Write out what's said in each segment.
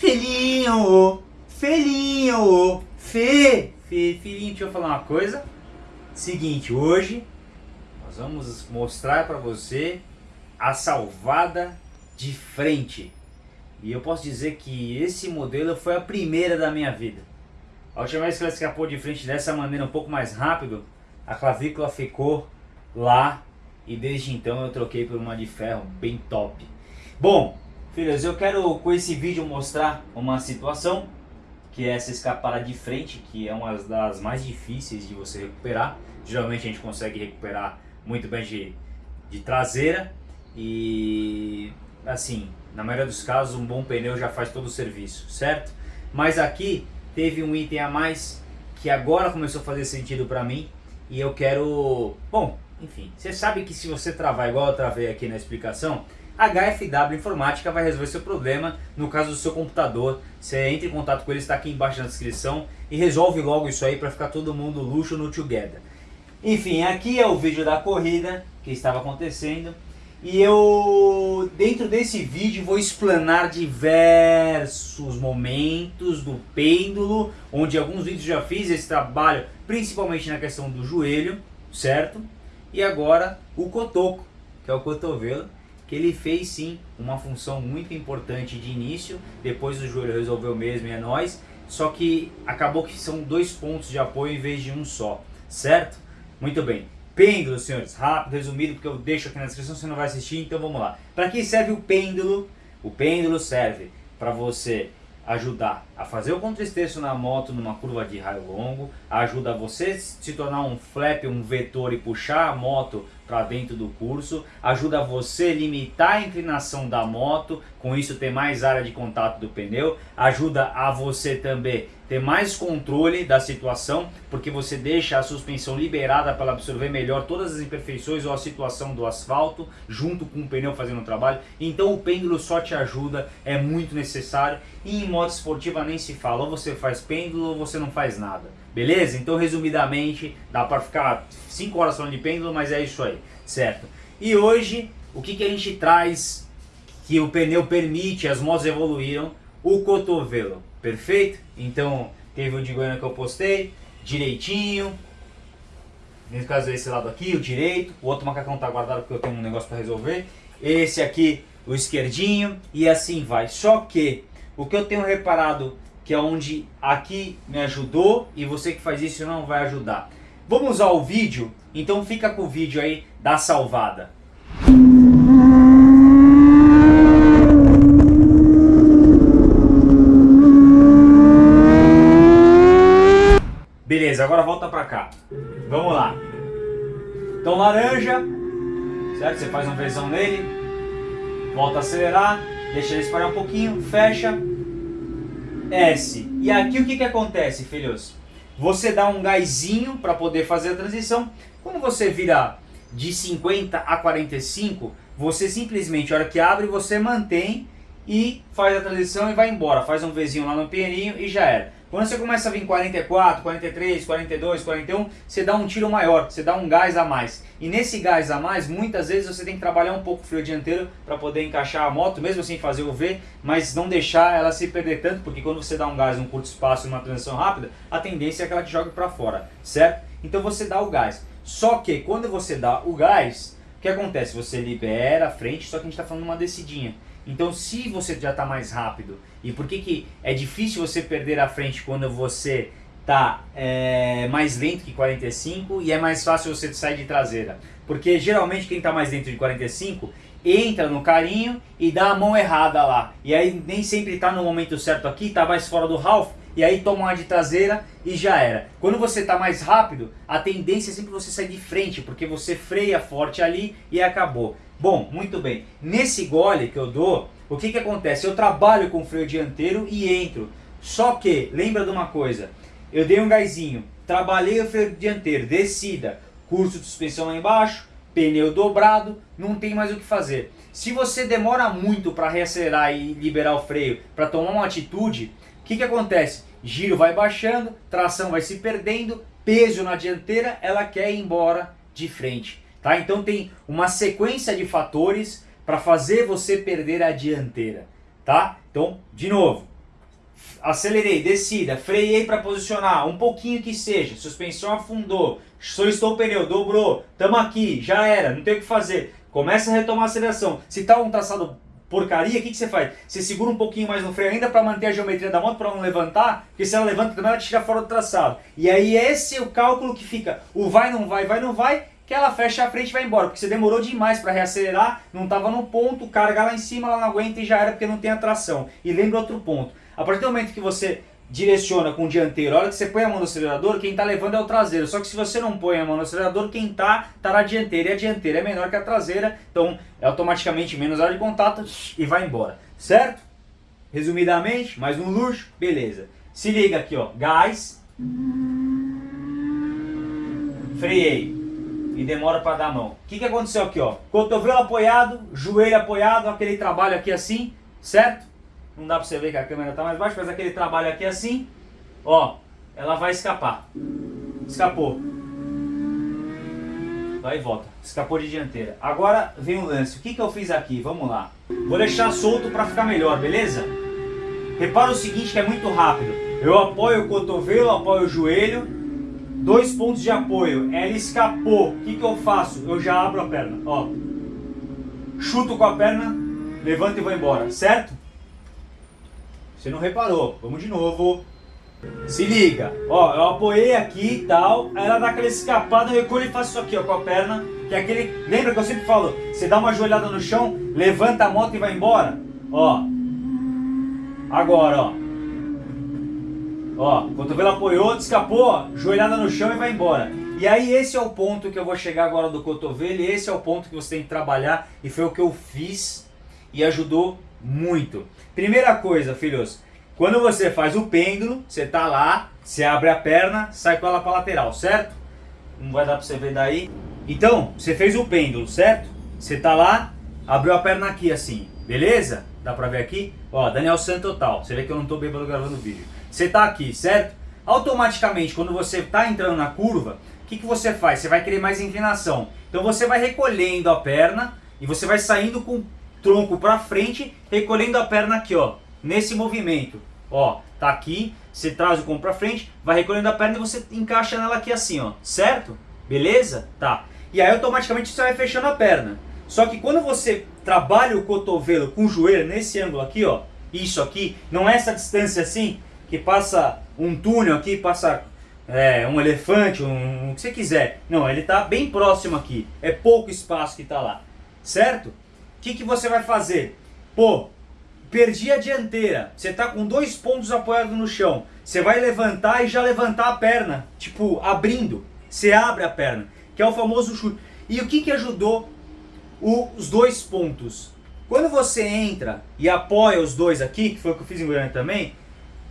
Filhinho, filhinho, Fê, Fê, filhinho, deixa eu falar uma coisa. Seguinte, hoje nós vamos mostrar para você a salvada de frente. E eu posso dizer que esse modelo foi a primeira da minha vida. A última vez que ela escapou de frente dessa maneira um pouco mais rápido, a clavícula ficou lá e desde então eu troquei por uma de ferro bem top. Bom, filhos, eu quero com esse vídeo mostrar uma situação que é essa escapada de frente, que é uma das mais difíceis de você recuperar. Geralmente a gente consegue recuperar muito bem de, de traseira e assim, na maioria dos casos um bom pneu já faz todo o serviço, certo? Mas aqui teve um item a mais que agora começou a fazer sentido para mim e eu quero, bom, enfim, você sabe que se você travar igual eu travei aqui na explicação, a HFW Informática vai resolver seu problema no caso do seu computador. Você entra em contato com eles, está aqui embaixo na descrição e resolve logo isso aí para ficar todo mundo luxo no Together. Enfim, aqui é o vídeo da corrida que estava acontecendo e eu, dentro desse vídeo, vou explanar diversos momentos do pêndulo, onde alguns vídeos já fiz esse trabalho, principalmente na questão do joelho, certo? E agora o cotoco, que é o cotovelo, que ele fez sim uma função muito importante de início, depois o joelho resolveu mesmo e é nós, só que acabou que são dois pontos de apoio em vez de um só, certo? Muito bem. Pêndulo, senhores, rápido, resumido, porque eu deixo aqui na descrição, você não vai assistir, então vamos lá. Para que serve o pêndulo? O pêndulo serve para você ajudar a fazer o contrasteço na moto numa curva de raio longo, ajuda você se tornar um flap, um vetor e puxar a moto para dentro do curso, ajuda você limitar a inclinação da moto, com isso ter mais área de contato do pneu, ajuda a você também ter mais controle da situação, porque você deixa a suspensão liberada para absorver melhor todas as imperfeições ou a situação do asfalto, junto com o pneu fazendo o trabalho. Então o pêndulo só te ajuda, é muito necessário. E em moto esportiva nem se fala, ou você faz pêndulo ou você não faz nada. Beleza? Então resumidamente, dá para ficar 5 horas falando de pêndulo, mas é isso aí, certo? E hoje, o que, que a gente traz que o pneu permite, as motos evoluíram, o cotovelo, perfeito? Então, teve o de Goiânia que eu postei, direitinho, nesse caso esse lado aqui, o direito, o outro macacão tá guardado porque eu tenho um negócio para resolver, esse aqui, o esquerdinho, e assim vai. Só que, o que eu tenho reparado, que é onde aqui me ajudou, e você que faz isso não vai ajudar. Vamos usar o vídeo? Então fica com o vídeo aí da salvada. Beleza, agora volta pra cá. Vamos lá. Então laranja, certo? Você faz um vezão nele, volta a acelerar, deixa ele esperar um pouquinho, fecha, S. E aqui o que, que acontece, filhos? Você dá um gásinho para poder fazer a transição. Quando você vira de 50 a 45, você simplesmente, a hora que abre, você mantém e faz a transição e vai embora. Faz um Vzinho lá no pianinho e já era. Quando você começa a vir 44, 43, 42, 41, você dá um tiro maior, você dá um gás a mais. E nesse gás a mais, muitas vezes você tem que trabalhar um pouco o freio dianteiro para poder encaixar a moto, mesmo assim fazer o V, mas não deixar ela se perder tanto, porque quando você dá um gás em um curto espaço, numa transição rápida, a tendência é que ela te jogue para fora, certo? Então você dá o gás. Só que quando você dá o gás, o que acontece? Você libera a frente, só que a gente está falando uma descidinha. Então se você já está mais rápido, e por que, que é difícil você perder a frente quando você está é, mais lento que 45 e é mais fácil você sair de traseira? Porque geralmente quem está mais dentro de 45 entra no carinho e dá a mão errada lá. E aí nem sempre está no momento certo aqui, está mais fora do Ralph, e aí toma uma de traseira e já era. Quando você está mais rápido, a tendência é sempre você sair de frente, porque você freia forte ali e acabou. Bom, muito bem. Nesse gole que eu dou, o que que acontece? Eu trabalho com freio dianteiro e entro. Só que, lembra de uma coisa, eu dei um gásinho, trabalhei o freio dianteiro, descida, curso de suspensão lá embaixo, pneu dobrado, não tem mais o que fazer. Se você demora muito para reacelerar e liberar o freio, para tomar uma atitude, o que que acontece? Giro vai baixando, tração vai se perdendo, peso na dianteira, ela quer ir embora de frente. Tá? Então tem uma sequência de fatores para fazer você perder a dianteira. Tá? Então, de novo, acelerei, descida, freiei para posicionar, um pouquinho que seja, suspensão afundou, solicitou o pneu, dobrou, tamo aqui, já era, não tem o que fazer. Começa a retomar a aceleração. Se tá um traçado porcaria, o que, que você faz? Você segura um pouquinho mais no freio ainda para manter a geometria da moto, para não levantar, porque se ela levanta também ela tira fora do traçado. E aí esse é o cálculo que fica, o vai, não vai, vai, não vai, que ela fecha a frente e vai embora, porque você demorou demais para reacelerar, não estava no ponto, carga lá em cima, ela não aguenta e já era porque não tem a tração. E lembra outro ponto, a partir do momento que você direciona com o dianteiro, a hora que você põe a mão no acelerador, quem está levando é o traseiro. Só que se você não põe a mão no acelerador, quem está, está na dianteira. E a dianteira é menor que a traseira, então é automaticamente menos área de contato e vai embora. Certo? Resumidamente, mais um luxo, beleza. Se liga aqui, ó, gás, freiei e demora para dar a mão. O que, que aconteceu aqui, ó? Cotovelo apoiado, joelho apoiado, aquele trabalho aqui assim, certo? Não dá pra você ver que a câmera tá mais baixa, faz aquele trabalho aqui assim. Ó, ela vai escapar. Escapou. Vai e volta. Escapou de dianteira. Agora vem o lance. O que, que eu fiz aqui? Vamos lá. Vou deixar solto para ficar melhor, beleza? Repara o seguinte que é muito rápido. Eu apoio o cotovelo, apoio o joelho. Dois pontos de apoio. Ela escapou. O que, que eu faço? Eu já abro a perna. Ó. Chuto com a perna, levanto e vou embora. Certo? Você não reparou. Vamos de novo. Se liga. Ó, eu apoiei aqui e tal. Ela dá aquela escapada, eu recolho e faço isso aqui, ó, com a perna. Que é aquele... Lembra que eu sempre falo? Você dá uma joelhada no chão, levanta a moto e vai embora. Ó. Agora, ó. Ó, cotovelo apoiou, escapou, joelhada no chão e vai embora. E aí esse é o ponto que eu vou chegar agora do cotovelo esse é o ponto que você tem que trabalhar e foi o que eu fiz e ajudou muito. Primeira coisa, filhos, quando você faz o pêndulo, você tá lá, você abre a perna, sai com ela para lateral, certo? Não vai dar para você ver daí. Então, você fez o pêndulo, certo? Você tá lá, abriu a perna aqui assim, beleza? Dá pra ver aqui? Ó, Daniel Santo total. Você vê que eu não tô bêbado gravando o vídeo. Você tá aqui, certo? Automaticamente, quando você tá entrando na curva, o que, que você faz? Você vai querer mais inclinação. Então você vai recolhendo a perna e você vai saindo com tronco para frente, recolhendo a perna aqui, ó, nesse movimento. Ó, tá aqui, você traz o corpo para frente, vai recolhendo a perna e você encaixa nela aqui assim, ó, certo? Beleza? Tá. E aí automaticamente você vai fechando a perna. Só que quando você trabalha o cotovelo com o joelho nesse ângulo aqui, ó, isso aqui, não é essa distância assim, que passa um túnel aqui, passa é, um elefante, um, o que você quiser. Não, ele tá bem próximo aqui, é pouco espaço que tá lá, certo? O que, que você vai fazer? Pô, perdi a dianteira. Você tá com dois pontos apoiados no chão. Você vai levantar e já levantar a perna. Tipo, abrindo. Você abre a perna. Que é o famoso chute. E o que, que ajudou o, os dois pontos? Quando você entra e apoia os dois aqui, que foi o que eu fiz em Goiânia também,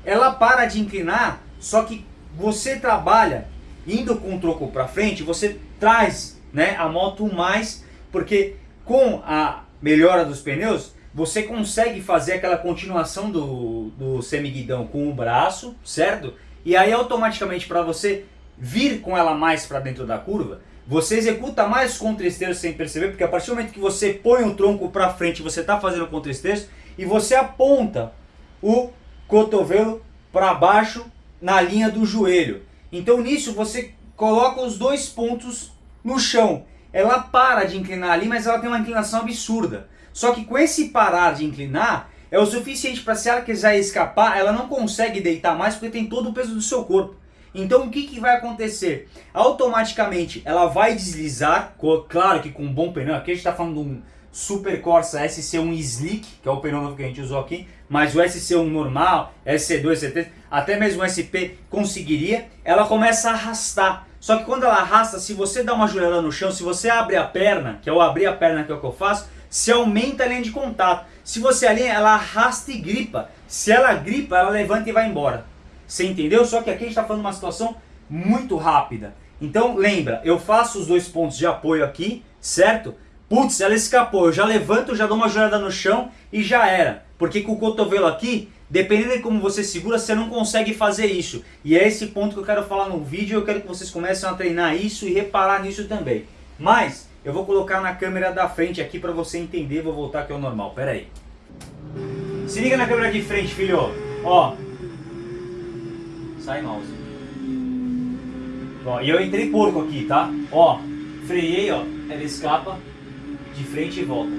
ela para de inclinar, só que você trabalha indo com o troco para frente, você traz né, a moto mais, porque com a melhora dos pneus, você consegue fazer aquela continuação do, do semiguidão com o braço, certo? E aí automaticamente para você vir com ela mais para dentro da curva, você executa mais contra-esteiro sem perceber, porque a partir do momento que você põe o tronco para frente, você está fazendo contra-esteiro e você aponta o cotovelo para baixo na linha do joelho. Então nisso você coloca os dois pontos no chão ela para de inclinar ali, mas ela tem uma inclinação absurda. Só que com esse parar de inclinar, é o suficiente para se ela quiser escapar, ela não consegue deitar mais porque tem todo o peso do seu corpo. Então o que, que vai acontecer? Automaticamente ela vai deslizar, claro que com um bom pneu, aqui a gente está falando de um Super Corsa SC1 Slick, que é o pneu novo que a gente usou aqui, mas o SC1 normal, SC2, SC3, até mesmo o SP conseguiria, ela começa a arrastar. Só que quando ela arrasta, se você dá uma joelhada no chão, se você abre a perna, que é o abrir a perna que é o que eu faço, se aumenta a linha de contato. Se você alinha, ela arrasta e gripa. Se ela gripa, ela levanta e vai embora. Você entendeu? Só que aqui a gente está falando de uma situação muito rápida. Então lembra, eu faço os dois pontos de apoio aqui, certo? Putz, ela escapou, eu já levanto, já dou uma joelhada no chão e já era. Porque com o cotovelo aqui, Dependendo de como você segura, você não consegue fazer isso. E é esse ponto que eu quero falar no vídeo. Eu quero que vocês comecem a treinar isso e reparar nisso também. Mas eu vou colocar na câmera da frente aqui para você entender. Vou voltar aqui ao normal. Pera aí. Se liga na câmera de frente, filho. Ó, sai mouse. Ó, e eu entrei porco aqui, tá? Ó, freiei, ó, ela escapa de frente e volta.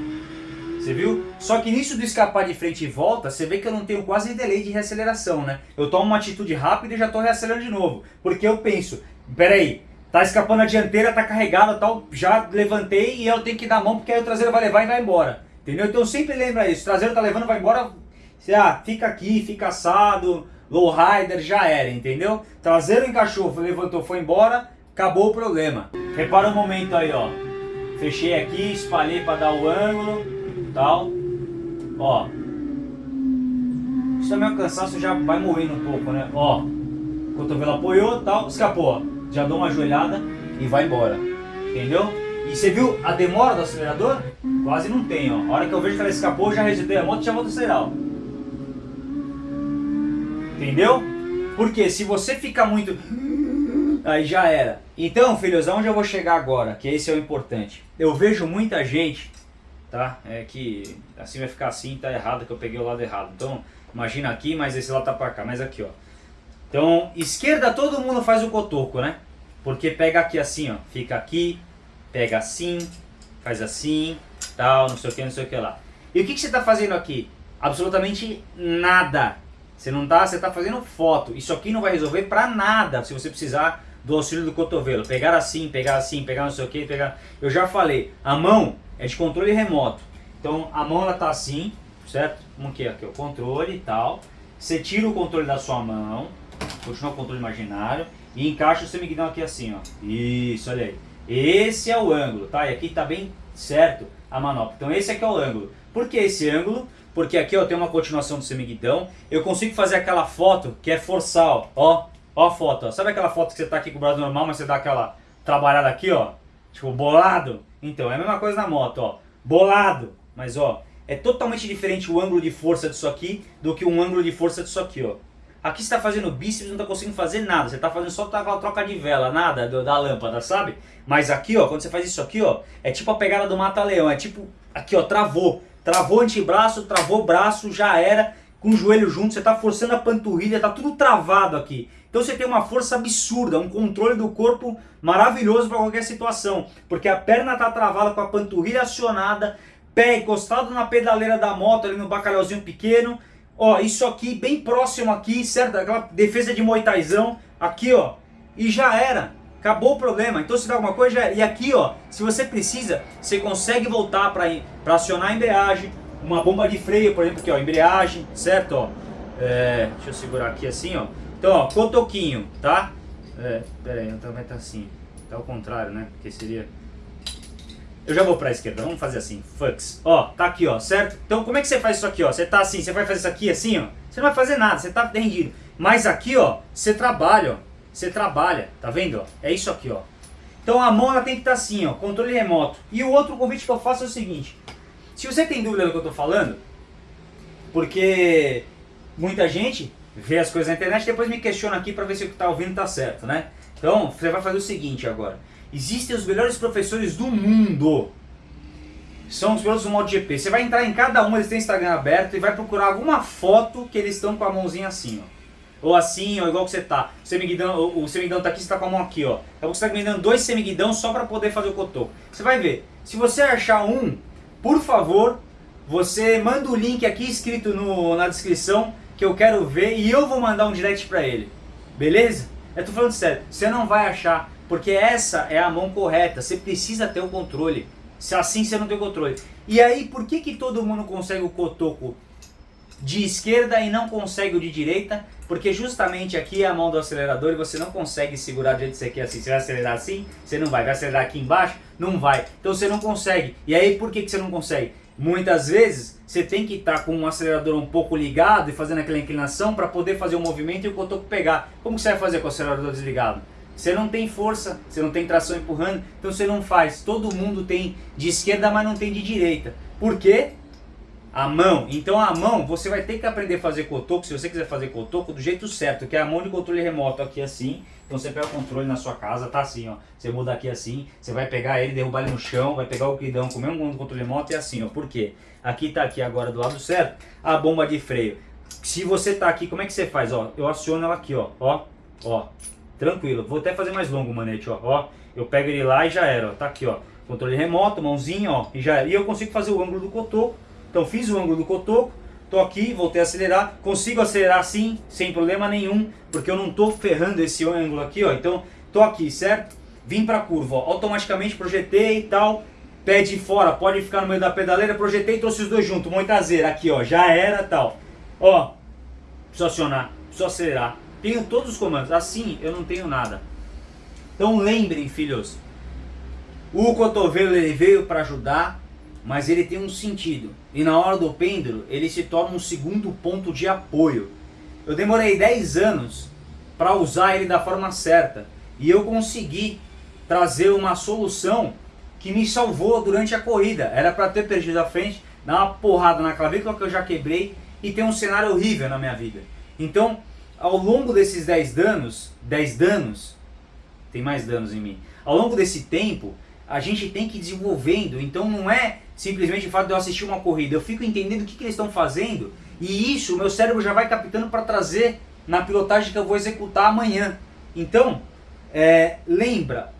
Você viu? Só que nisso do escapar de frente e volta, você vê que eu não tenho quase delay de reaceleração, né? Eu tomo uma atitude rápida e já tô reacelerando de novo. Porque eu penso, peraí, tá escapando a dianteira, tá carregada tal, já levantei e eu tenho que dar a mão porque aí o traseiro vai levar e vai embora. Entendeu? Então sempre lembra isso, o traseiro tá levando, vai embora, você, ah, fica aqui, fica assado, low rider, já era, entendeu? Traseiro encaixou, levantou, foi embora, acabou o problema. Repara o um momento aí, ó. Fechei aqui, espalhei para dar o ângulo, tal. Ó. Isso também é um cansaço, já vai morrendo um pouco, né? Ó. Cotovelo apoiou, tal, escapou. Já dou uma ajoelhada e vai embora. Entendeu? E você viu a demora do acelerador? Quase não tem, ó. A hora que eu vejo que ela escapou, já resetei a moto e já vou acelerar, ó. Entendeu? Porque se você fica muito... Aí já era. Então, filhos, aonde eu vou chegar agora? Que esse é o importante. Eu vejo muita gente, tá? É que assim vai ficar assim, tá errado, que eu peguei o lado errado. Então, imagina aqui, mas esse lado tá pra cá. Mas aqui, ó. Então, esquerda todo mundo faz o cotoco, né? Porque pega aqui assim, ó. Fica aqui, pega assim, faz assim, tal, não sei o que, não sei o que lá. E o que, que você está fazendo aqui? Absolutamente nada. Você não tá, você tá fazendo foto. Isso aqui não vai resolver para nada se você precisar do auxílio do cotovelo. Pegar assim, pegar assim, pegar não sei o que, pegar... Eu já falei, a mão é de controle remoto. Então a mão ela tá assim, certo? Como que é aqui? O controle e tal. Você tira o controle da sua mão, continua o controle imaginário e encaixa o semiguidão aqui assim, ó. Isso, olha aí. Esse é o ângulo, tá? E aqui tá bem certo a manopla. Então esse aqui é o ângulo. Por que esse ângulo? Porque aqui ó, tem uma continuação do semiguidão. Eu consigo fazer aquela foto que é forçar, ó. Ó, ó a foto, ó. Sabe aquela foto que você tá aqui com o braço normal, mas você dá aquela trabalhada aqui, ó? Tipo, bolado? Então, é a mesma coisa na moto, ó. Bolado. Mas, ó, é totalmente diferente o ângulo de força disso aqui do que um ângulo de força disso aqui, ó. Aqui você está fazendo bíceps não está conseguindo fazer nada. Você está fazendo só aquela troca de vela, nada da lâmpada, sabe? Mas aqui, ó, quando você faz isso aqui, ó, é tipo a pegada do mata-leão. É tipo, aqui, ó, travou. Travou antebraço, travou braço, já era. Com o joelho junto, você está forçando a panturrilha, tá tudo travado aqui. Então você tem uma força absurda, um controle do corpo maravilhoso para qualquer situação. Porque a perna está travada com a panturrilha acionada, pé encostado na pedaleira da moto ali no bacalhauzinho pequeno Ó, isso aqui bem próximo aqui, certo? Aquela defesa de moitaizão, aqui ó, e já era. Acabou o problema. Então se dá alguma coisa, já era. E aqui ó, se você precisa, você consegue voltar para acionar a embreagem, uma bomba de freio, por exemplo, aqui ó, embreagem, certo? Ó, é, deixa eu segurar aqui assim ó. Então ó, cotoquinho, tá? É, pera aí, então vai estar assim, tá ao contrário, né? Porque seria... Eu já vou para a esquerda, vamos fazer assim, fucks. Ó, tá aqui, ó, certo? Então como é que você faz isso aqui, ó? Você tá assim, você vai fazer isso aqui assim, ó? Você não vai fazer nada, você tá rendido. Mas aqui, ó, você trabalha, ó. Você trabalha, tá vendo, ó? É isso aqui, ó. Então a mão ela tem que estar tá assim, ó, controle remoto. E o outro convite que eu faço é o seguinte. Se você tem dúvida do que eu tô falando, porque muita gente vê as coisas na internet depois me questiona aqui para ver se o que tá ouvindo tá certo, né? Então, você vai fazer o seguinte agora. Existem os melhores professores do mundo. São os pilotos do MotoGP. Você vai entrar em cada um, eles têm Instagram aberto e vai procurar alguma foto que eles estão com a mãozinha assim, ó. Ou assim, ou igual que você tá. O semiguidão, o, semiguidão tá aqui, você tá com a mão aqui, ó. É você tá me dando dois semiguidão só para poder fazer o cotoco. Você vai ver. Se você achar um, por favor, você manda o link aqui escrito no, na descrição que eu quero ver e eu vou mandar um direct para ele. Beleza? Eu tô falando sério. Você não vai achar porque essa é a mão correta, você precisa ter o controle. Se assim você não tem controle. E aí, por que, que todo mundo consegue o cotoco de esquerda e não consegue o de direita? Porque justamente aqui é a mão do acelerador e você não consegue segurar do jeito que você quer assim. Você vai acelerar assim, você não vai. Vai acelerar aqui embaixo, não vai. Então você não consegue. E aí, por que, que você não consegue? Muitas vezes você tem que estar com um acelerador um pouco ligado e fazendo aquela inclinação para poder fazer o movimento e o cotoco pegar. Como você vai fazer com o acelerador desligado? Você não tem força, você não tem tração empurrando, então você não faz. Todo mundo tem de esquerda, mas não tem de direita. Por quê? A mão. Então a mão, você vai ter que aprender a fazer cotoco, se você quiser fazer cotoco, do jeito certo, que é a mão de controle remoto aqui assim. Então você pega o controle na sua casa, tá assim, ó. Você muda aqui assim, você vai pegar ele, derrubar ele no chão, vai pegar o guidão com o mesmo controle remoto e assim, ó. Por quê? Aqui tá aqui agora do lado certo, a bomba de freio. Se você tá aqui, como é que você faz? Ó, eu aciono ela aqui, ó, ó, ó, tranquilo. Vou até fazer mais longo o manete, ó, ó. Eu pego ele lá e já era, ó, tá aqui, ó. Controle remoto, mãozinha, ó, e já era. E eu consigo fazer o ângulo do cotoco. Então fiz o ângulo do cotoco, tô aqui, voltei a acelerar. Consigo acelerar assim, sem problema nenhum, porque eu não tô ferrando esse ângulo aqui, ó. Então, tô aqui, certo? Vim pra curva, ó, automaticamente projetei e tal. Pé de fora, pode ficar no meio da pedaleira, projetei e trouxe os dois juntos. Mão traseira, aqui, ó, já era tal. Ó, preciso acionar, preciso acelerar. Tenho todos os comandos, assim eu não tenho nada. Então lembrem, filhos, o cotovelo ele veio para ajudar, mas ele tem um sentido. E na hora do pêndulo, ele se torna um segundo ponto de apoio. Eu demorei 10 anos para usar ele da forma certa. E eu consegui trazer uma solução que me salvou durante a corrida. Era para ter perdido a frente, dar uma porrada na clavícula que eu já quebrei e ter um cenário horrível na minha vida. Então, ao longo desses 10 danos, 10 danos, tem mais danos em mim. Ao longo desse tempo, a gente tem que ir desenvolvendo. Então não é simplesmente o fato de eu assistir uma corrida. Eu fico entendendo o que, que eles estão fazendo e isso o meu cérebro já vai captando para trazer na pilotagem que eu vou executar amanhã. Então, é, lembra,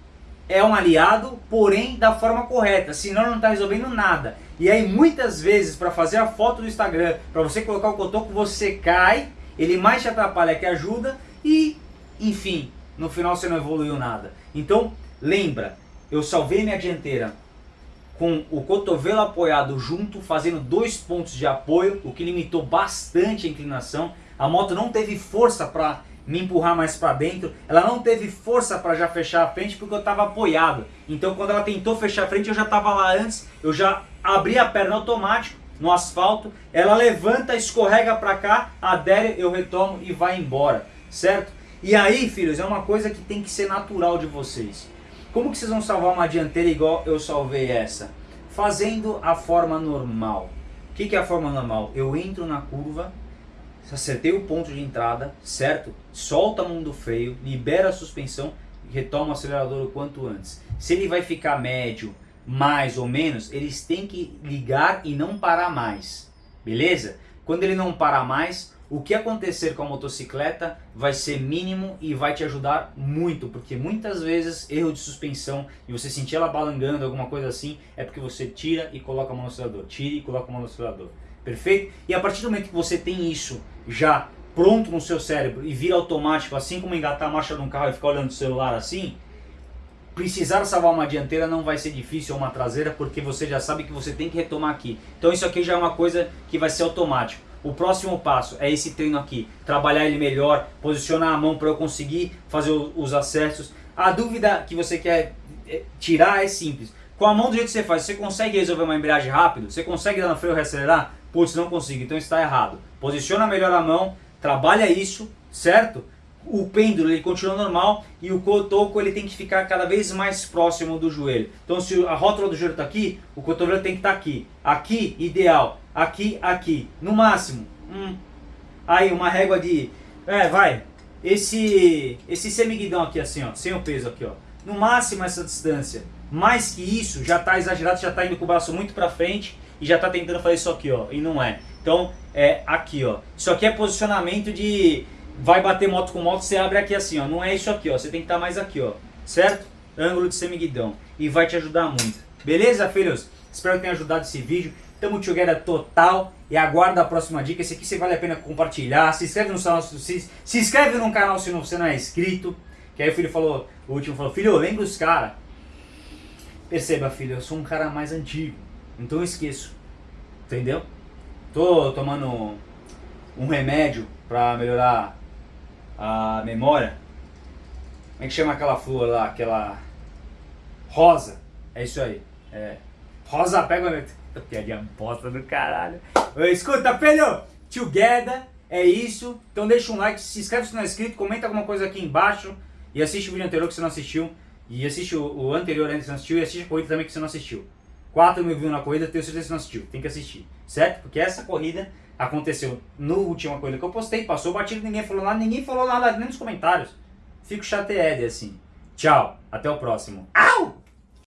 é um aliado, porém da forma correta, senão não está resolvendo nada. E aí muitas vezes para fazer a foto do Instagram, para você colocar o cotoco, você cai, ele mais te atrapalha que ajuda e, enfim, no final você não evoluiu nada. Então, lembra, eu salvei minha dianteira com o cotovelo apoiado junto, fazendo dois pontos de apoio, o que limitou bastante a inclinação. A moto não teve força para me empurrar mais para dentro, ela não teve força para já fechar a frente porque eu estava apoiado. Então quando ela tentou fechar a frente eu já estava lá antes, eu já abri a perna automático no asfalto, ela levanta, escorrega para cá, adere, eu retomo e vai embora, certo? E aí, filhos, é uma coisa que tem que ser natural de vocês. Como que vocês vão salvar uma dianteira igual eu salvei essa? Fazendo a forma normal. O que, que é a forma normal? Eu entro na curva, acertei o ponto de entrada, certo? Solta a mão do freio, libera a suspensão e retoma o acelerador o quanto antes. Se ele vai ficar médio, mais ou menos, eles têm que ligar e não parar mais. Beleza? Quando ele não parar mais, o que acontecer com a motocicleta vai ser mínimo e vai te ajudar muito, porque muitas vezes erro de suspensão e você sentir ela balangando, alguma coisa assim, é porque você tira e coloca a mão tira e coloca a mão. Perfeito? E a partir do momento que você tem isso já pronto no seu cérebro e vira automático, assim como engatar a marcha de um carro e ficar olhando o celular assim, precisar salvar uma dianteira não vai ser difícil ou uma traseira, porque você já sabe que você tem que retomar aqui. Então isso aqui já é uma coisa que vai ser automático. O próximo passo é esse treino aqui, trabalhar ele melhor, posicionar a mão para eu conseguir fazer os acessos. A dúvida que você quer é, tirar é simples. Com a mão do jeito que você faz, você consegue resolver uma embreagem rápido? Você consegue dar no freio e reacelerar? Putz, não consigo, então está errado. Posiciona melhor a mão, trabalha isso, certo? O pêndulo ele continua normal e o cotoco ele tem que ficar cada vez mais próximo do joelho. Então se a rótula do joelho está aqui, o cotovelo tem que estar tá aqui. Aqui, ideal aqui, aqui. No máximo, hum, aí uma régua de... É, vai. Esse, esse semiguidão aqui assim, ó, sem o peso aqui, ó. No máximo essa distância. Mais que isso, já está exagerado, já está indo com o braço muito para frente e já está tentando fazer isso aqui, ó, e não é. Então, é aqui, ó. Isso aqui é posicionamento de... Vai bater moto com moto, você abre aqui assim, ó. Não é isso aqui, ó. Você tem que estar tá mais aqui, ó. Certo? Ângulo de semiguidão. E vai te ajudar muito. Beleza, filhos? Espero que tenha ajudado esse vídeo. Tamo together total e aguarda a próxima dica. Esse aqui você vale a pena compartilhar. Se inscreve no canal se, se inscreve no canal se você não é inscrito. Que aí o filho falou, o último falou, filho, lembra os caras. Perceba, filho, eu sou um cara mais antigo. Então eu esqueço. Entendeu? Tô tomando um remédio pra melhorar a memória. Como é que chama aquela flor lá? Aquela rosa. É isso aí. É. Rosa pega Piadinha bosta do caralho. Escuta, filho! Together, é isso. Então deixa um like, se inscreve se não é inscrito, comenta alguma coisa aqui embaixo. E assiste o vídeo anterior que você não assistiu. E assiste o, anterior ainda que você não assistiu. E assiste a corrida também que você não assistiu. 4 mil views na corrida, tenho certeza que você não assistiu. Tem que assistir, certo? Porque essa corrida aconteceu no última corrida que eu postei. Passou batido, ninguém falou nada. Ninguém falou nada nem nos comentários. Fico chateado assim. Tchau, até o próximo. Au!